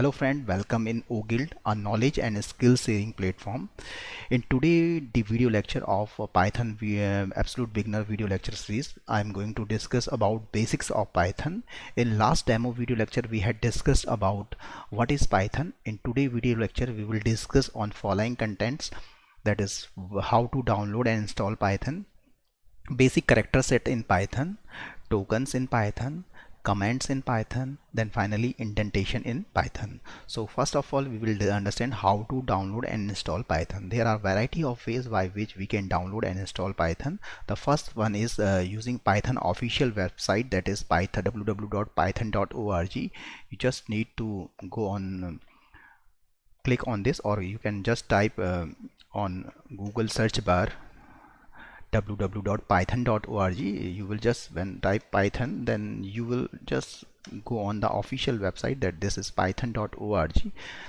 Hello friend, welcome in OGuild, a knowledge and skill sharing platform. In today the video lecture of Python VM uh, Absolute Beginner video lecture series, I am going to discuss about basics of Python. In last demo video lecture we had discussed about what is Python. In today video lecture we will discuss on following contents that is how to download and install Python, basic character set in Python, tokens in Python, commands in Python then finally indentation in Python. So first of all we will understand how to download and install Python. There are variety of ways by which we can download and install Python. The first one is uh, using Python official website that is python www.python.org you just need to go on click on this or you can just type uh, on Google search bar www.python.org you will just when type python then you will just go on the official website that this is python.org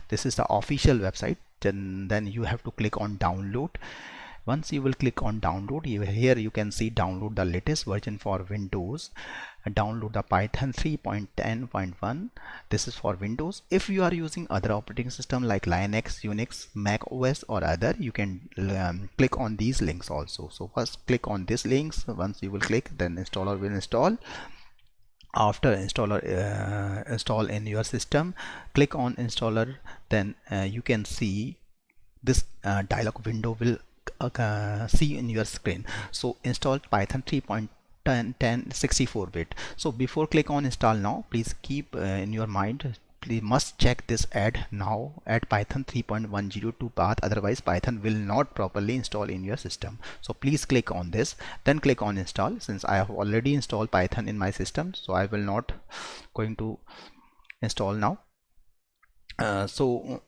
this is the official website then then you have to click on download once you will click on download you, here you can see download the latest version for windows. Download the python 3.10.1 this is for windows. If you are using other operating system like linux unix mac os or other you can um, click on these links also. So first click on these links. Once you will click then installer will install. After installer uh, install in your system click on installer. Then uh, you can see this uh, dialog window will uh, see in your screen. So install python 3.10 64 bit. So before click on install now please keep uh, in your mind please must check this add now add python 3.102 path. Otherwise python will not properly install in your system. So please click on this then click on install. Since i have already installed python in my system so i will not going to install now. Uh, so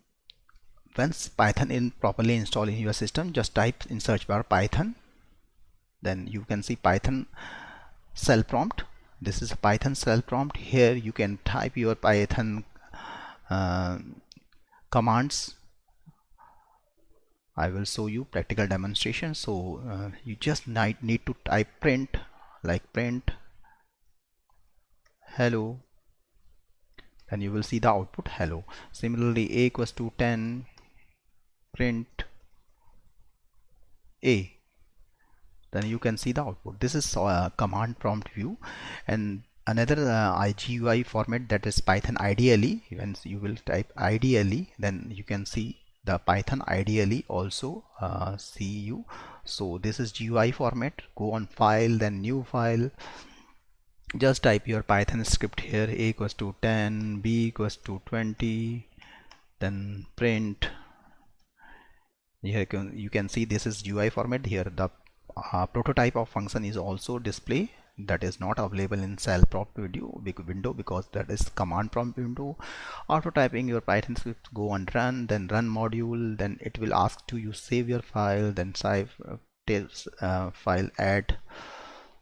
once python is properly installed in your system. Just type in search bar python. Then you can see python shell prompt. This is a python shell prompt. Here you can type your python uh, commands. I will show you practical demonstration. So uh, you just need, need to type print like print hello. And you will see the output hello. Similarly a equals to 10 print a then you can see the output. This is a command prompt view. And another uh, IGUI format that is Python IDLE. When you will type IDLE then you can see the Python IDLE also uh, see you. So this is GUI format. Go on file then new file. Just type your Python script here. A equals to 10 b equals to 20 then print you can, you can see this is UI format. Here the uh, prototype of function is also display that is not available in shell prompt video window because that is command prompt window. After typing your python script go and run then run module then it will ask to you save your file then save uh, uh, file add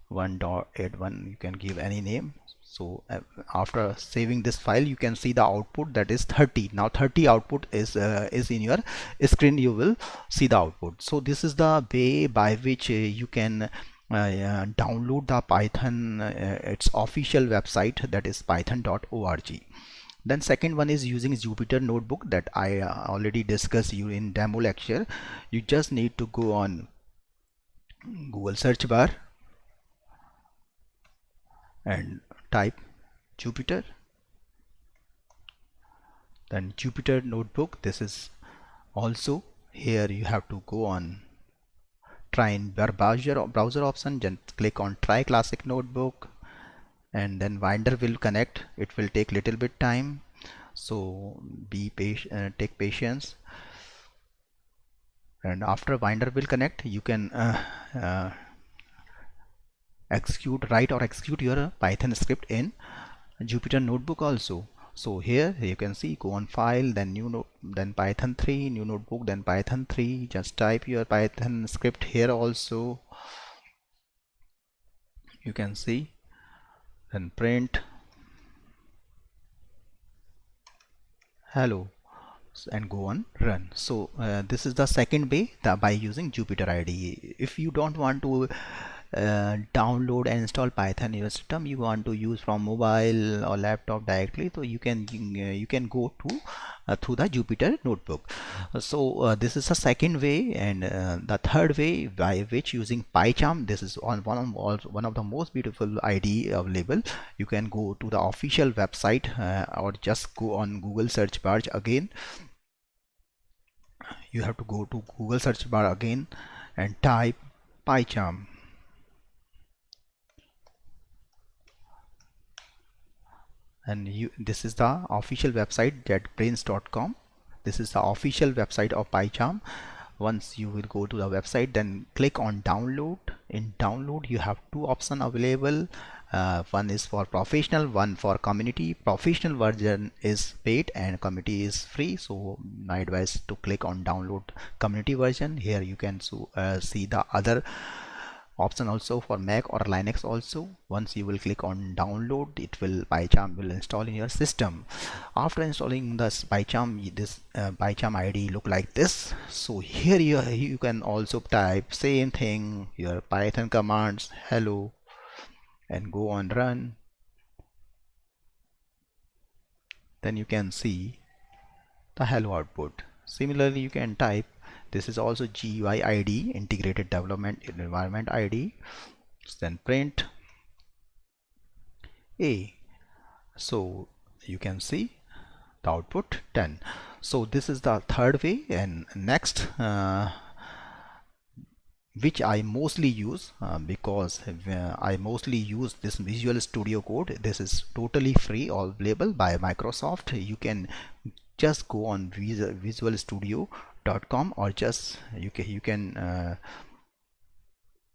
one dot add one. You can give any name so uh, after saving this file you can see the output that is 30 now 30 output is uh, is in your screen. You will see the output. So this is the way by which uh, you can uh, download the python uh, its official website that is python.org then second one is using Jupyter notebook that I uh, already discussed you in demo lecture. You just need to go on Google search bar and type Jupyter then Jupyter notebook. This is also here you have to go on try in browser browser option just click on try classic notebook and then Binder will connect. It will take little bit time so be patient uh, take patience. And after Binder will connect you can uh, uh, execute write or execute your python script in jupyter notebook also. So here you can see go on file then new note then python 3 new notebook then python 3 just type your python script here also. You can see then print. Hello. And go on run. So uh, this is the second way by using jupyter ide if you don't want to uh, download and install python in your system. You want to use from mobile or laptop directly so you can you can go to uh, through the Jupyter notebook. So uh, this is the second way and uh, the third way by which using PyCharm this is on one of one of the most beautiful id available. You can go to the official website uh, or just go on Google search bar again. You have to go to Google search bar again and type PyCharm and you this is the official website jetbrains.com this is the official website of PyCharm. Once you will go to the website then click on download. In download you have two options available. Uh, one is for professional one for community. Professional version is paid and community is free. So my advice to click on download community version. Here you can so, uh, see the other option also for Mac or Linux also. Once you will click on download it will PyCharm will install in your system. After installing this PyCharm this uh, PyCharm ID look like this. So here you, you can also type same thing your Python commands hello and go on run. Then you can see the hello output. Similarly you can type this is also GUI ID integrated development environment ID so then print a. So you can see the output 10 so this is the third way and next uh, which I mostly use uh, because I mostly use this Visual Studio Code. This is totally free all available by Microsoft. You can just go on Visual Studio com or just you can you can uh,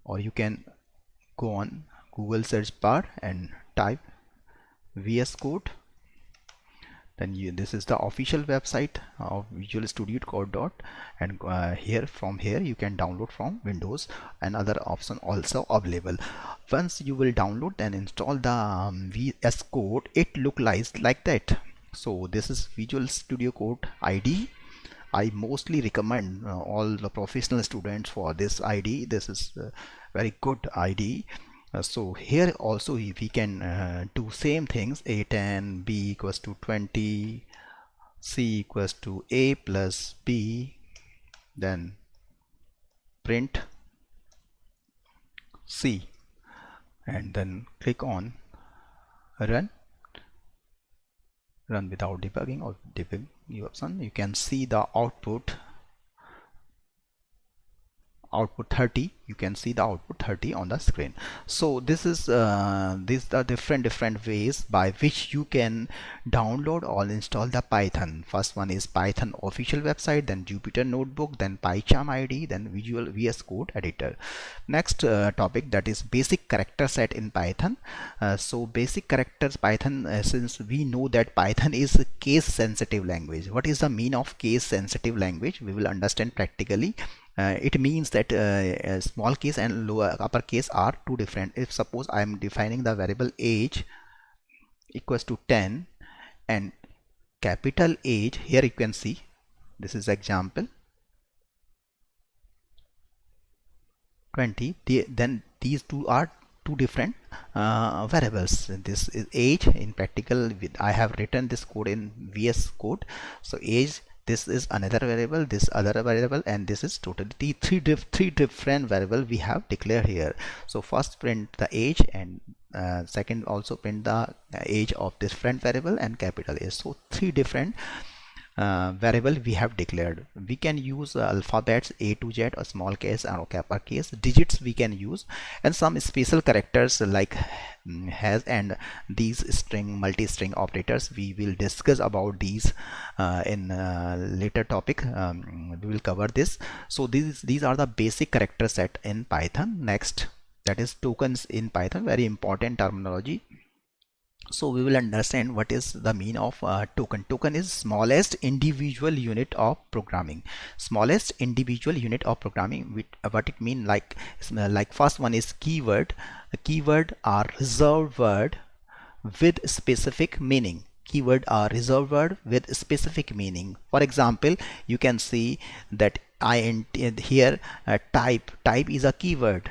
or you can go on Google search bar and type VS Code. Then you, this is the official website of Visual Studio Code dot and uh, here from here you can download from Windows and other option also available. Once you will download and install the um, VS Code it look like like that. So this is Visual Studio Code ID I mostly recommend uh, all the professional students for this ID this is very good ID uh, so here also we can uh, do same things. A10 b equals to 20 c equals to a plus b. Then print c. And then click on run. Run without debugging or debug option you can see the output output 30 you can see the output 30 on the screen. So this is uh, these are different different ways by which you can download or install the python. First one is python official website then jupyter notebook then pycharm id then visual vs code editor. Next uh, topic that is basic character set in python. Uh, so basic characters python uh, since we know that python is case sensitive language. What is the mean of case sensitive language? We will understand practically it means that uh, small case and lower upper case are two different. If suppose I am defining the variable age equals to 10 and capital age here you can see this is example 20 the, then these two are two different uh, variables. This is age. In practical I have written this code in VS code. So age this is another variable this other variable and this is totally three diff three different variable we have declared here. So first print the age and uh, second also print the age of this different variable and capital A. So three different uh, variable we have declared. We can use uh, alphabets a to z or small case or uppercase digits we can use and some special characters like mm, has and these string multi-string operators. We will discuss about these uh, in uh, later topic. Um, we will cover this. So these these are the basic character set in python. Next that is tokens in python. Very important terminology so we will understand what is the mean of uh, token. Token is smallest individual unit of programming. Smallest individual unit of programming with uh, what it mean like uh, like first one is keyword. A keyword are reserved word with specific meaning. Keyword are reserved word with specific meaning. For example you can see that i here uh, type. Type is a keyword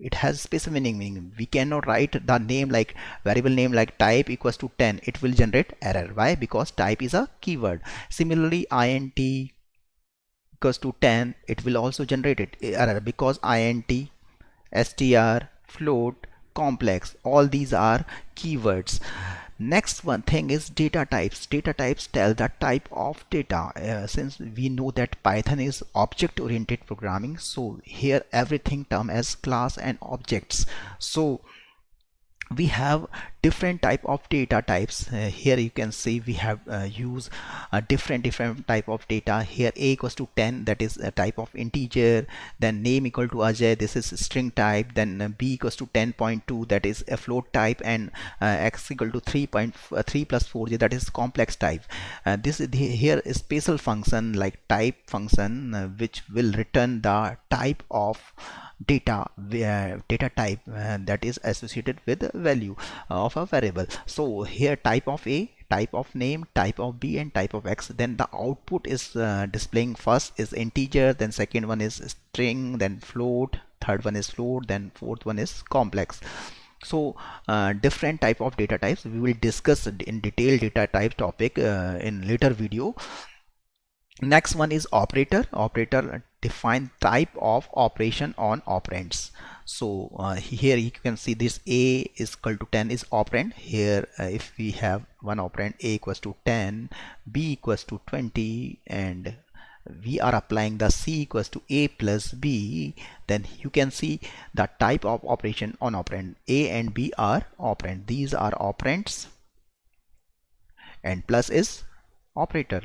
it has specific meaning we cannot write the name like variable name like type equals to 10 it will generate error. Why? Because type is a keyword. Similarly int equals to 10 it will also generate it eh, error. Because int str float complex all these are keywords next one thing is data types. Data types tell the type of data. Uh, since we know that python is object oriented programming so here everything term as class and objects. So we have different type of data types. Uh, here you can see we have uh, use a different different type of data. Here a equals to 10 that is a type of integer. Then name equal to Ajay this is string type. Then uh, b equals to 10.2 that is a float type. And uh, x equal to 3.3 uh, plus 4j that is complex type. Uh, this is the, here is special function like type function which will return the type of data uh, data type uh, that is associated with value of a variable. So here type of a type of name type of b and type of x. Then the output is uh, displaying first is integer then second one is string then float third one is float then fourth one is complex. So uh, different type of data types. We will discuss in detail data type topic uh, in later video. Next one is operator. Operator define type of operation on operands. So uh, here you can see this a is equal to 10 is operand. Here uh, if we have one operand a equals to 10 b equals to 20 and we are applying the c equals to a plus b then you can see the type of operation on operand. A and b are operand. These are operands and plus is operator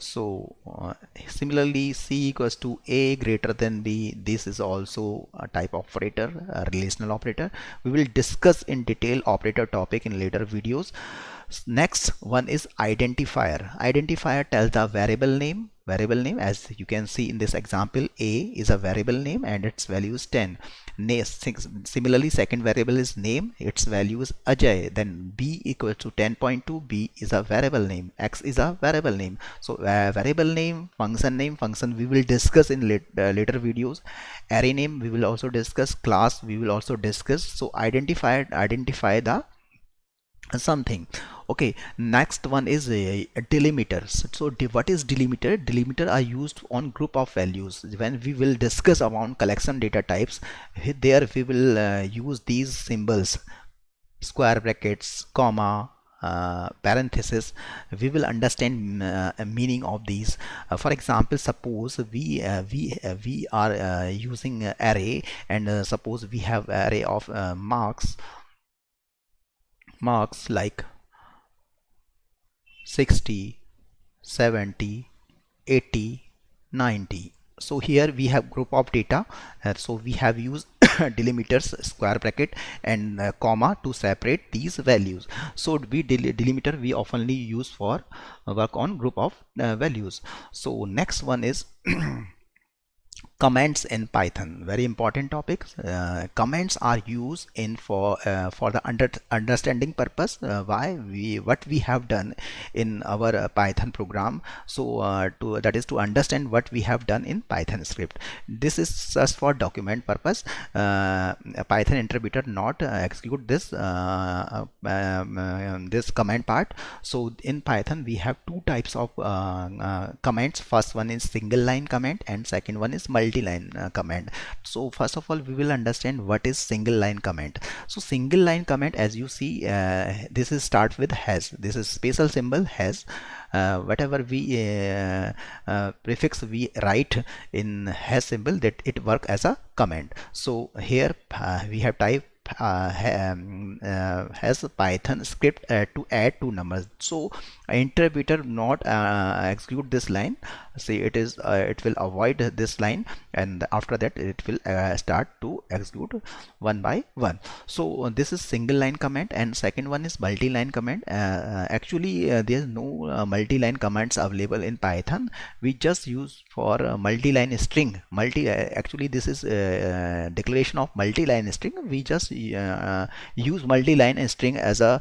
so uh, similarly c equals to a greater than b this is also a type operator a relational operator. We will discuss in detail operator topic in later videos. Next one is identifier. Identifier tells the variable name variable name. As you can see in this example a is a variable name and its value is 10 similarly second variable is name. Its value is Ajay. Then b equals to 10.2 b is a variable name. X is a variable name. So uh, variable name function name function we will discuss in late, uh, later videos. Array name we will also discuss. Class we will also discuss. So identify identify the something. Okay next one is a, a delimiters. So what is delimiter? Delimiter are used on group of values. When we will discuss about collection data types there we will uh, use these symbols. Square brackets comma uh, parenthesis. We will understand uh, meaning of these. Uh, for example suppose we uh, we uh, we are uh, using array and suppose we have array of marks marks like 60 70 80 90 so here we have group of data. Uh, so we have used delimiters square bracket and uh, comma to separate these values. So we del delimiter we oftenly use for work on group of uh, values. So next one is comments in python very important topics uh, comments are used in for uh, for the under understanding purpose uh, why we what we have done in our uh, python program. So uh, to that is to understand what we have done in python script. This is just for document purpose. Uh, python interpreter not execute this um, this command part. So in python we have two types of comments first one is single line comment and second one is multi multi-line uh, command. So first of all we will understand what is single line comment so single line comment as you see uh, this is start with has. This is special symbol has. Uh, whatever we uh, uh, prefix we write in has symbol that it work as a comment so here uh, we have type uh, um, uh, has a python script uh, to add two numbers. So interpreter not uh, execute this line. See it is uh, it will avoid this line and after that it will uh, start to execute one by one. So this is single line command and second one is multi-line command. Actually uh, there is no uh, multi-line commands available in python. We just use for multi-line string. Multi actually this is declaration of multi-line string. We just uh, use multi-line string as a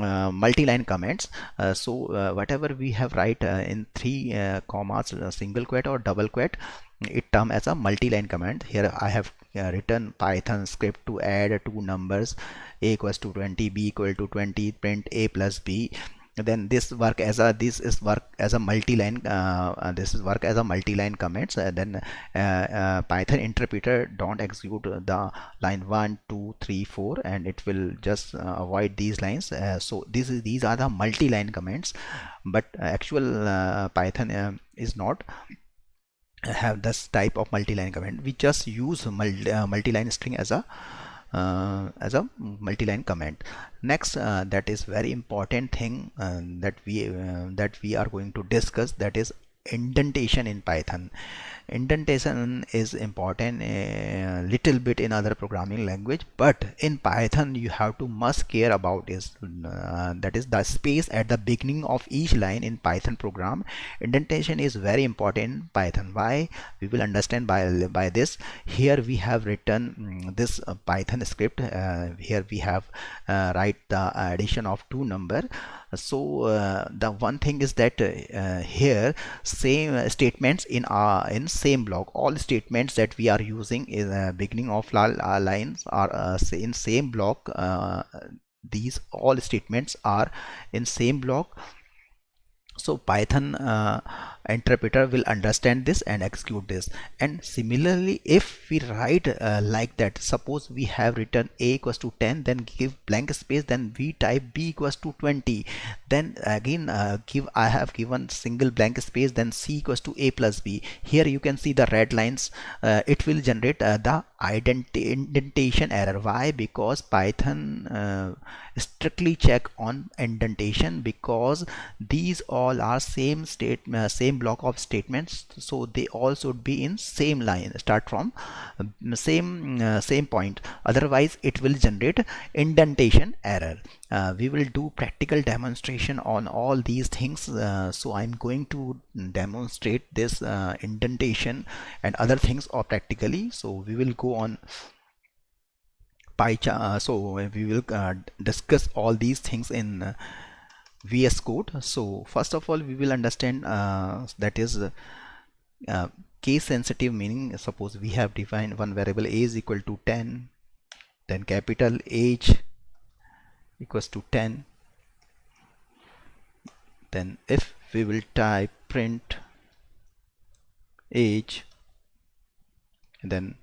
uh, multi-line comments. Uh, so whatever we have write in three commas single quote or double quote it term as a multi-line command. Here I have uh, written Python script to add two numbers a equals to 20 b equal to 20 print a plus b then this work as a this is work as a multi-line uh, uh this is work as a multi-line comments uh, then uh, uh, python interpreter don't execute the line 1 2 3 4 and it will just uh, avoid these lines. So this is these are the multi-line comments but actual python is not have this type of multi-line comment we just use multi, multi-line string as a uh, as a multi-line comment next uh, that is very important thing uh, that we uh, that we are going to discuss that is indentation in python indentation is important a little bit in other programming language but in python you have to must care about is uh, that is the space at the beginning of each line in python program. Indentation is very important in python. Why? We will understand by by this. Here we have written um, this uh, python script. Uh, here we have uh, write the addition of two number. So uh, the one thing is that uh, here same statements in our in same block. All statements that we are using in the beginning of our lines are uh, in same block. Uh, these all statements are in same block. So python uh, interpreter will understand this and execute this. And similarly if we write uh, like that suppose we have written a equals to 10 then give blank space then we type b equals to 20 then again uh, give I have given single blank space then c equals to a plus b. Here you can see the red lines. Uh, it will generate uh, the indentation error. Why? Because python uh, strictly check on indentation because these all are same state uh, same same block of statements so they all should be in same line start from um, same uh, same point. Otherwise it will generate indentation error. Uh, we will do practical demonstration on all these things. Uh, so I'm going to demonstrate this uh, indentation and other things or practically. So we will go on PyCharm uh, so we will uh, discuss all these things in VS Code. So first of all, we will understand uh, that is uh, case sensitive meaning. Suppose we have defined one variable a is equal to 10, then capital H equals to 10. Then if we will type print age, and then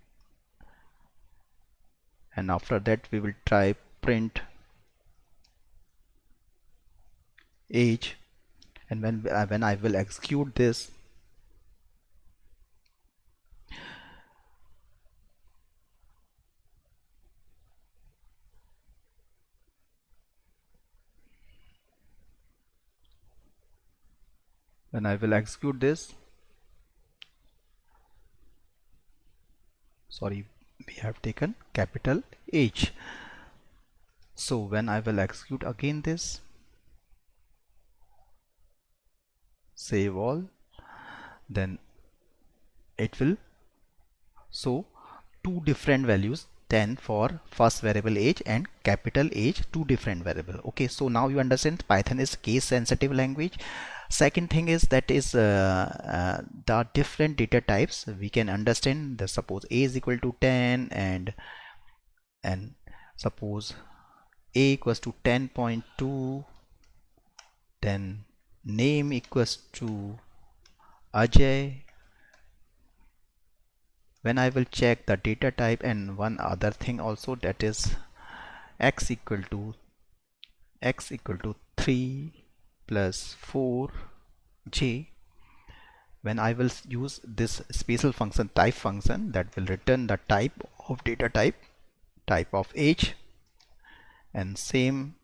and after that we will type print age and when uh, when I will execute this when I will execute this sorry we have taken capital H. So when I will execute again this save all then it will show two different values 10 for first variable age and capital age two different variable. Okay so now you understand python is case sensitive language. Second thing is that is uh, uh, the different data types we can understand the suppose a is equal to 10 and and suppose a equals to 10.2 then name equals to Ajay. When I will check the data type and one other thing also that is x equal to x equal to 3 plus 4 j. When I will use this special function type function that will return the type of data type type of age and same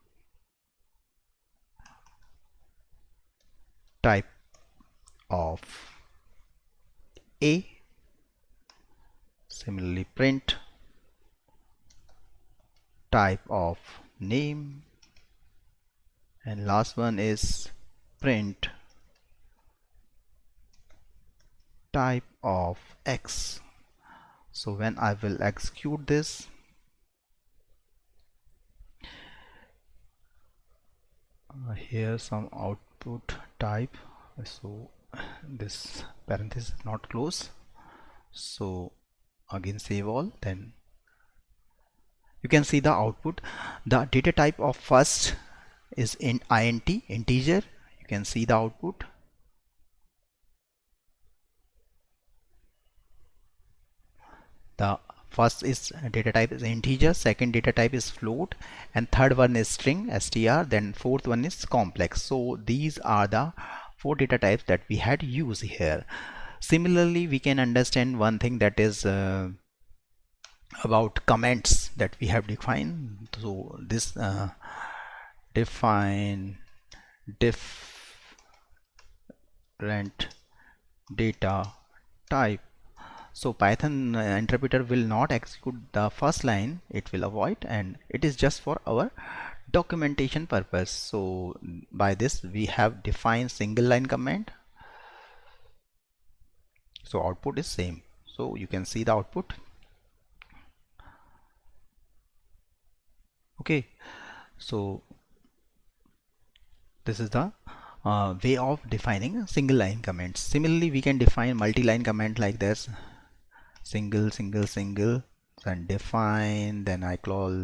type of a similarly print type of name and last one is print type of x. So when I will execute this uh, here some output type. So this parenthesis not close. So again save all then you can see the output. The data type of first is in int integer. You can see the output. The first is data type is integer second data type is float and third one is string str then fourth one is complex. So these are the four data types that we had used here. Similarly we can understand one thing that is uh, about comments that we have defined. So this uh, define different data type so python uh, interpreter will not execute the first line. It will avoid and it is just for our documentation purpose. So by this we have defined single line comment so output is same. So you can see the output. Okay. So this is the uh, way of defining single line comments similarly we can define multi-line comment like this single single single then define then I call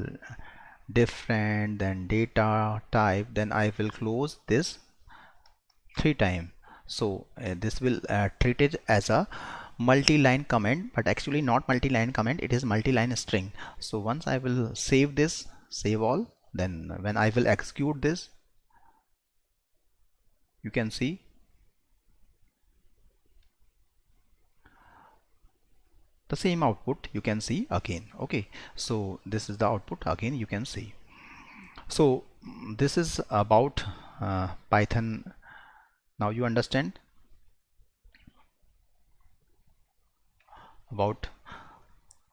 different then data type then I will close this three times so uh, this will uh, treat it as a multi-line comment but actually not multi-line comment it is multi-line string. So once I will save this save all then when I will execute this you can see the same output you can see again okay? So this is the output again you can see. So this is about uh, Python. Now you understand about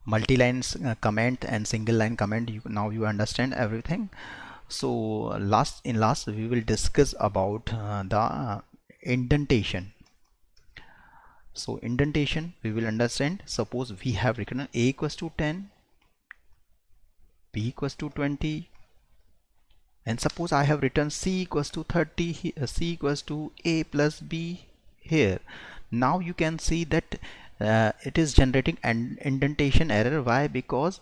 multi-line uh, comment and single line comment you now you understand everything. So last in last we will discuss about uh, the indentation so indentation we will understand. Suppose we have written a equals to 10 b equals to 20 and suppose I have written c equals to 30 uh, c equals to a plus b here. Now you can see that uh, it is generating an indentation error. Why? Because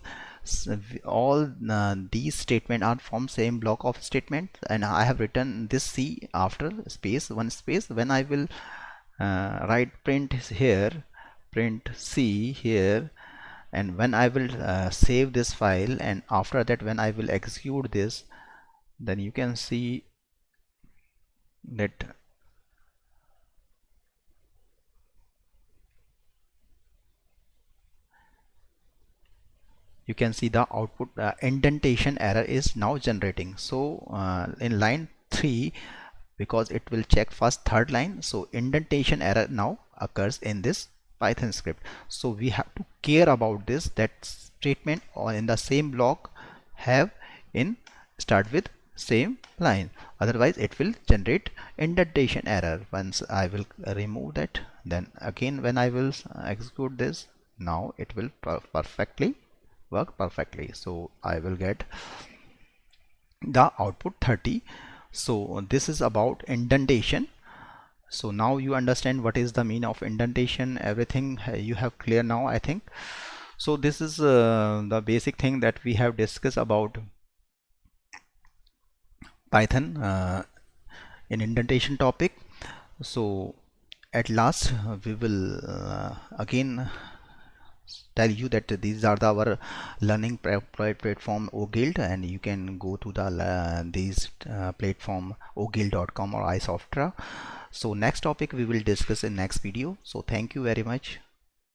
all uh, these statements are from same block of statement. And I have written this C after space one space. When I will uh, write print here print C here and when I will uh, save this file and after that when I will execute this then you can see that you can see the output uh, indentation error is now generating. So uh, in line 3 because it will check first third line. So indentation error now occurs in this python script. So we have to care about this that statement or in the same block have in start with same line. Otherwise it will generate indentation error. Once I will remove that then again when I will execute this now it will per perfectly work perfectly. So I will get the output 30 so this is about indentation. So now you understand what is the mean of indentation. Everything uh, you have clear now I think. So this is uh, the basic thing that we have discussed about Python uh, in indentation topic. So at last we will uh, again tell you that these are the, our learning platform oguild and you can go to the uh, these uh, platform oguild.com or isoftra so next topic we will discuss in next video. So thank you very much